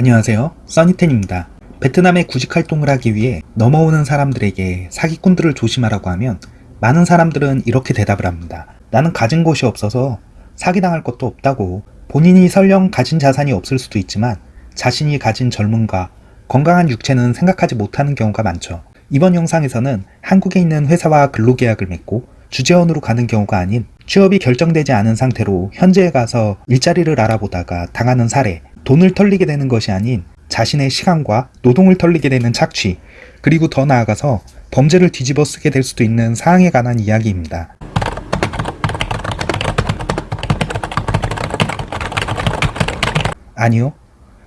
안녕하세요. 써니텐입니다. 베트남에 구직 활동을 하기 위해 넘어오는 사람들에게 사기꾼들을 조심하라고 하면 많은 사람들은 이렇게 대답을 합니다 나는 가진 것이 없어서 사기당할 것도 없다고 본인이 설령 가진 자산이 없을 수도 있지만 자신이 가진 젊음과 건강한 육체는 생각하지 못하는 경우가 많죠. 이번 영상에서는 한국에 있는 회사와 근로계약을 맺고 주재원으로 가는 경우가 아닌 취업이 결정되지 않은 상태로 현지에 가서 일자리를 알아보다가 당하는 사례, 돈을 털리게 되는 것이 아닌 자신의 시간과 노동을 털리게 되는 착취, 그리고 더 나아가서 범죄를 뒤집어 쓰게 될 수도 있는 사항에 관한 이야기입니다. 아니요.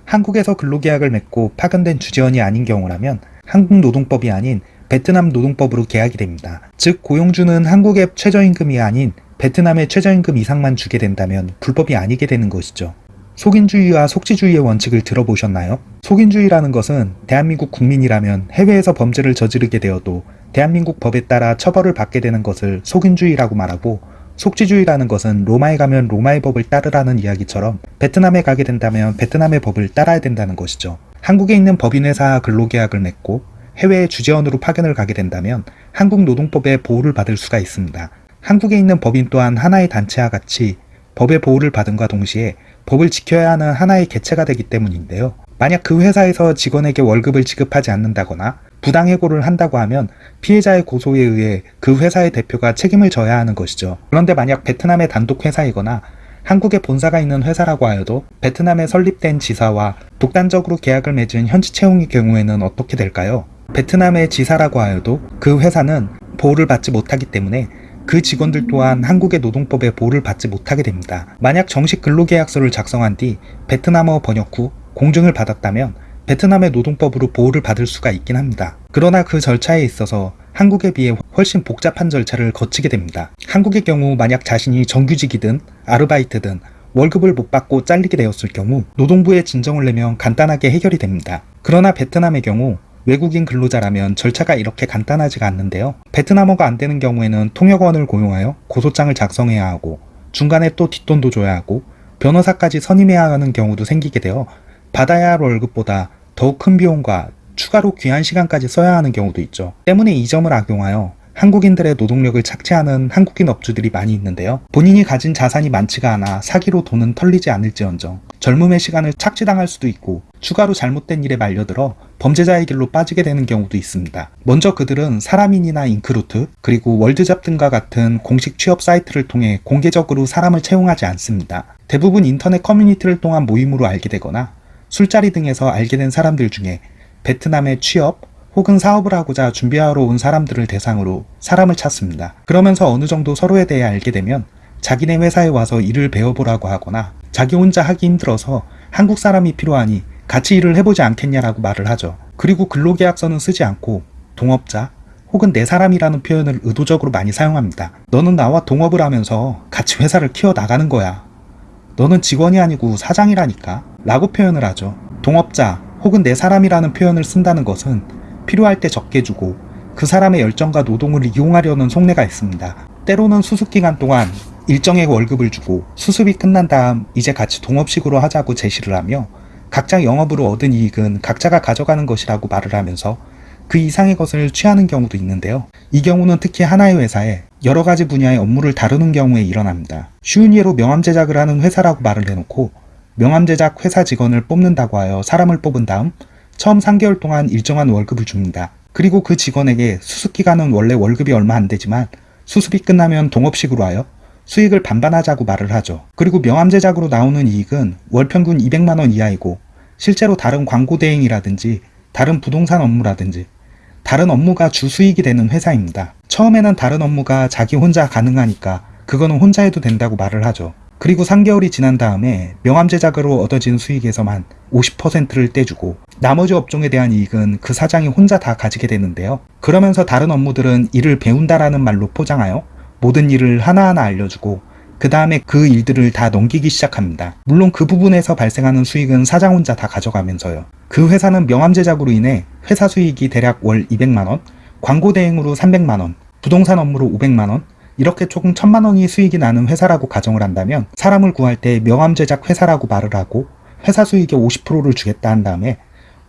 한국에서 근로계약을 맺고 파견된 주재원이 아닌 경우라면 한국 노동법이 아닌 베트남 노동법으로 계약이 됩니다. 즉 고용주는 한국의 최저임금이 아닌 베트남의 최저임금 이상만 주게 된다면 불법이 아니게 되는 것이죠. 속인주의와 속지주의의 원칙을 들어보셨나요? 속인주의라는 것은 대한민국 국민이라면 해외에서 범죄를 저지르게 되어도 대한민국 법에 따라 처벌을 받게 되는 것을 속인주의라고 말하고 속지주의라는 것은 로마에 가면 로마의 법을 따르라는 이야기처럼 베트남에 가게 된다면 베트남의 법을 따라야 된다는 것이죠. 한국에 있는 법인회사 근로계약을 맺고 해외에 주재원으로 파견을 가게 된다면 한국 노동법의 보호를 받을 수가 있습니다. 한국에 있는 법인 또한 하나의 단체와 같이 법의 보호를 받은과 동시에 법을 지켜야 하는 하나의 개체가 되기 때문인데요. 만약 그 회사에서 직원에게 월급을 지급하지 않는다거나 부당해고를 한다고 하면 피해자의 고소에 의해 그 회사의 대표가 책임을 져야 하는 것이죠. 그런데 만약 베트남의 단독 회사이거나 한국에 본사가 있는 회사라고 하여도 베트남에 설립된 지사와 독단적으로 계약을 맺은 현지 채용의 경우에는 어떻게 될까요? 베트남의 지사라고 하여도 그 회사는 보호를 받지 못하기 때문에 그 직원들 또한 한국의 노동법의 보호를 받지 못하게 됩니다. 만약 정식 근로계약서를 작성한 뒤 베트남어 번역 후 공증을 받았다면 베트남의 노동법으로 보호를 받을 수가 있긴 합니다. 그러나 그 절차에 있어서 한국에 비해 훨씬 복잡한 절차를 거치게 됩니다. 한국의 경우 만약 자신이 정규직이든 아르바이트든 월급을 못 받고 잘리게 되었을 경우 노동부에 진정을 내면 간단하게 해결이 됩니다. 그러나 베트남의 경우 외국인 근로자라면 절차가 이렇게 간단하지가 않는데요. 베트남어가 안 되는 경우에는 통역원을 고용하여 고소장을 작성해야 하고 중간에 또 뒷돈도 줘야 하고 변호사까지 선임해야 하는 경우도 생기게 되어 받아야 할 월급보다 더욱 큰 비용과 추가로 귀한 시간까지 써야 하는 경우도 있죠. 때문에 이 점을 악용하여 한국인들의 노동력을 착취하는 한국인 업주들이 많이 있는데요. 본인이 가진 자산이 많지가 않아 사기로 돈은 털리지 않을지언정 젊음의 시간을 착취당할 수도 있고 추가로 잘못된 일에 말려들어 범죄자의 길로 빠지게 되는 경우도 있습니다. 먼저 그들은 사람인이나 인크루트 그리고 월드잡 등과 같은 공식 취업 사이트를 통해 공개적으로 사람을 채용하지 않습니다. 대부분 인터넷 커뮤니티를 통한 모임으로 알게 되거나 술자리 등에서 알게 된 사람들 중에 베트남의 취업, 혹은 사업을 하고자 준비하러 온 사람들을 대상으로 사람을 찾습니다. 그러면서 어느 정도 서로에 대해 알게 되면 자기네 회사에 와서 일을 배워보라고 하거나 자기 혼자 하기 힘들어서 한국 사람이 필요하니 같이 일을 해보지 않겠냐라고 말을 하죠. 그리고 근로계약서는 쓰지 않고 동업자 혹은 내 사람이라는 표현을 의도적으로 많이 사용합니다. 너는 나와 동업을 하면서 같이 회사를 키워나가는 거야. 너는 직원이 아니고 사장이라니까 라고 표현을 하죠. 동업자 혹은 내 사람이라는 표현을 쓴다는 것은 필요할 때 적게 주고 그 사람의 열정과 노동을 이용하려는 속내가 있습니다. 때로는 수습 기간 동안 일정의 월급을 주고 수습이 끝난 다음 이제 같이 동업식으로 하자고 제시를 하며 각자 영업으로 얻은 이익은 각자가 가져가는 것이라고 말을 하면서 그 이상의 것을 취하는 경우도 있는데요. 이 경우는 특히 하나의 회사에 여러 가지 분야의 업무를 다루는 경우에 일어납니다. 쉬운 예로 명함 제작을 하는 회사라고 말을 해놓고 명함 제작 회사 직원을 뽑는다고 하여 사람을 뽑은 다음 처음 3개월 동안 일정한 월급을 줍니다. 그리고 그 직원에게 수습기간은 원래 월급이 얼마 안 되지만 수습이 끝나면 동업식으로 하여 수익을 반반하자고 말을 하죠. 그리고 명함 제작으로 나오는 이익은 월 평균 200만원 이하이고 실제로 다른 광고 대행이라든지 다른 부동산 업무라든지 다른 업무가 주 수익이 되는 회사입니다. 처음에는 다른 업무가 자기 혼자 가능하니까 그거는 혼자 해도 된다고 말을 하죠. 그리고 3개월이 지난 다음에 명함 제작으로 얻어진 수익에서만 50%를 떼주고 나머지 업종에 대한 이익은 그 사장이 혼자 다 가지게 되는데요. 그러면서 다른 업무들은 일을 배운다라는 말로 포장하여 모든 일을 하나하나 알려주고 그 다음에 그 일들을 다 넘기기 시작합니다. 물론 그 부분에서 발생하는 수익은 사장 혼자 다 가져가면서요. 그 회사는 명함 제작으로 인해 회사 수익이 대략 월 200만원, 광고 대행으로 300만원, 부동산 업무로 500만원, 이렇게 조금 천만 원이 수익이 나는 회사라고 가정을 한다면 사람을 구할 때 명함 제작 회사라고 말을 하고 회사 수익의 50%를 주겠다 한 다음에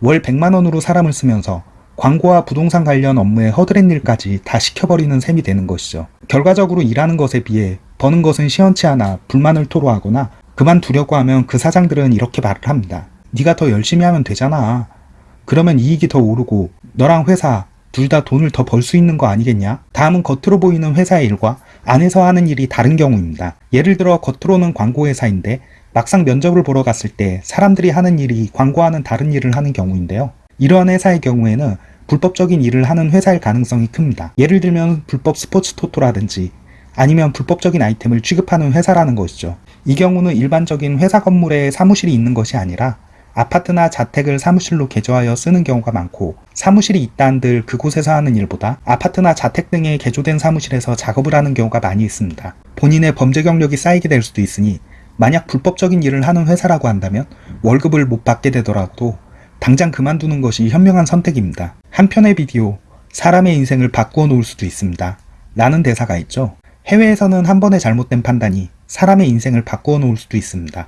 월 100만 원으로 사람을 쓰면서 광고와 부동산 관련 업무에 허드렛 일까지 다 시켜버리는 셈이 되는 것이죠. 결과적으로 일하는 것에 비해 버는 것은 시원치 않아 불만을 토로하거나 그만두려고 하면 그 사장들은 이렇게 말을 합니다. 네가 더 열심히 하면 되잖아. 그러면 이익이 더 오르고 너랑 회사 둘 다 돈을 더 벌 수 있는 거 아니겠냐? 다음은 겉으로 보이는 회사의 일과 안에서 하는 일이 다른 경우입니다. 예를 들어 겉으로는 광고 회사인데 막상 면접을 보러 갔을 때 사람들이 하는 일이 광고와는 다른 일을 하는 경우인데요. 이러한 회사의 경우에는 불법적인 일을 하는 회사일 가능성이 큽니다. 예를 들면 불법 스포츠 토토라든지 아니면 불법적인 아이템을 취급하는 회사라는 것이죠. 이 경우는 일반적인 회사 건물에 사무실이 있는 것이 아니라 아파트나 자택을 사무실로 개조하여 쓰는 경우가 많고 사무실이 있다 한들 그곳에서 하는 일보다 아파트나 자택 등에 개조된 사무실에서 작업을 하는 경우가 많이 있습니다. 본인의 범죄 경력이 쌓이게 될 수도 있으니 만약 불법적인 일을 하는 회사라고 한다면 월급을 못 받게 되더라도 당장 그만두는 것이 현명한 선택입니다. 한편의 비디오 사람의 인생을 바꾸어 놓을 수도 있습니다. 라는 대사가 있죠. 해외에서는 한 번의 잘못된 판단이 사람의 인생을 바꾸어 놓을 수도 있습니다.